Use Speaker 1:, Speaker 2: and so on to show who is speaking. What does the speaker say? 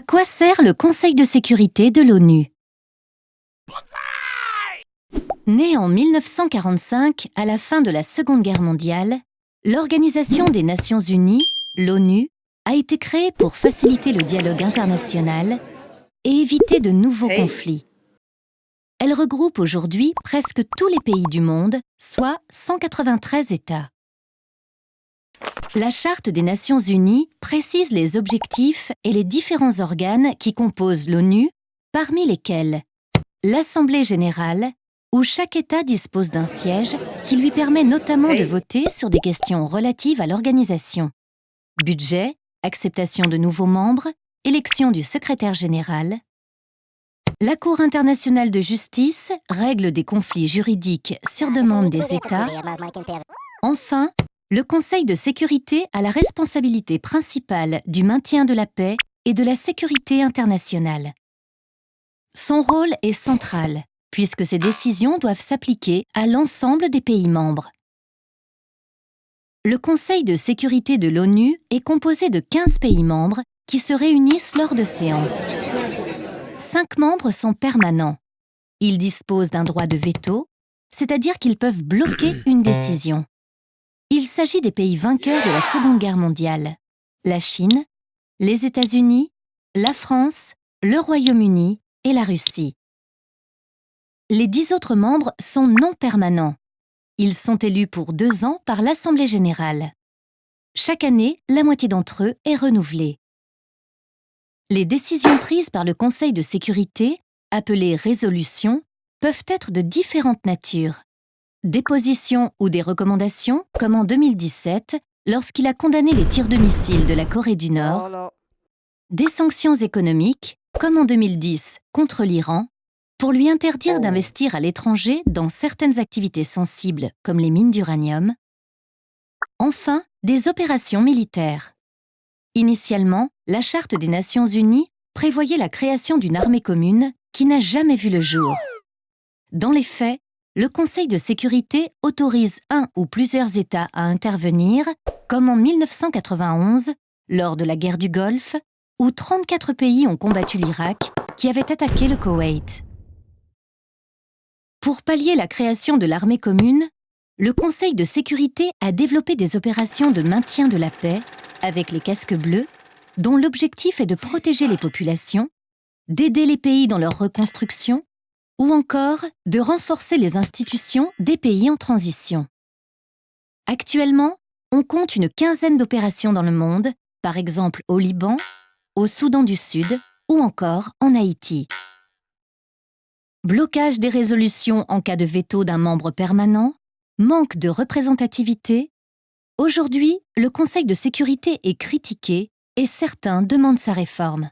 Speaker 1: quoi sert le Conseil de sécurité de l'ONU? Né en 1945, à la fin de la Seconde Guerre mondiale, l'Organisation des Nations Unies, l'ONU, a été créée pour faciliter le dialogue international et éviter de nouveaux conflits. Elle regroupe aujourd'hui presque tous les pays du monde, soit 193 États. La Charte des Nations Unies précise les objectifs et les différents organes qui composent l'ONU, parmi lesquels l'Assemblée générale, où chaque État dispose d'un siège qui lui permet notamment de voter sur des questions relatives à l'organisation. Budget, acceptation de nouveaux membres, élection du secrétaire général. La Cour internationale de justice règle des conflits juridiques sur demande des États. Enfin, le Conseil de sécurité a la responsabilité principale du maintien de la paix et de la sécurité internationale. Son rôle est central, puisque ces décisions doivent s'appliquer à l'ensemble des pays membres. Le Conseil de sécurité de l'ONU est composé de 15 pays membres qui se réunissent lors de séances. Cinq membres sont permanents. Ils disposent d'un droit de veto, c'est-à-dire qu'ils peuvent bloquer une décision. Il s'agit des pays vainqueurs de la Seconde Guerre mondiale, la Chine, les États-Unis, la France, le Royaume-Uni et la Russie. Les dix autres membres sont non permanents, ils sont élus pour deux ans par l'Assemblée générale. Chaque année, la moitié d'entre eux est renouvelée. Les décisions prises par le Conseil de sécurité, appelées résolutions, peuvent être de différentes natures. Des positions ou des recommandations, comme en 2017, lorsqu'il a condamné les tirs de missiles de la Corée du Nord. Des sanctions économiques, comme en 2010 contre l'Iran, pour lui interdire d'investir à l'étranger dans certaines activités sensibles comme les mines d'uranium. Enfin, des opérations militaires. Initialement, la Charte des Nations Unies prévoyait la création d'une armée commune qui n'a jamais vu le jour. Dans les faits, le Conseil de sécurité autorise un ou plusieurs États à intervenir, comme en 1991, lors de la guerre du Golfe, où 34 pays ont combattu l'Irak, qui avait attaqué le Koweït. Pour pallier la création de l'armée commune, le Conseil de sécurité a développé des opérations de maintien de la paix avec les casques bleus, dont l'objectif est de protéger les populations, d'aider les pays dans leur reconstruction ou encore de renforcer les institutions des pays en transition. Actuellement, on compte une quinzaine d'opérations dans le monde, par exemple au Liban, au Soudan du Sud ou encore en Haïti blocage des résolutions en cas de veto d'un membre permanent, manque de représentativité. Aujourd'hui, le Conseil de sécurité est critiqué et certains demandent sa réforme.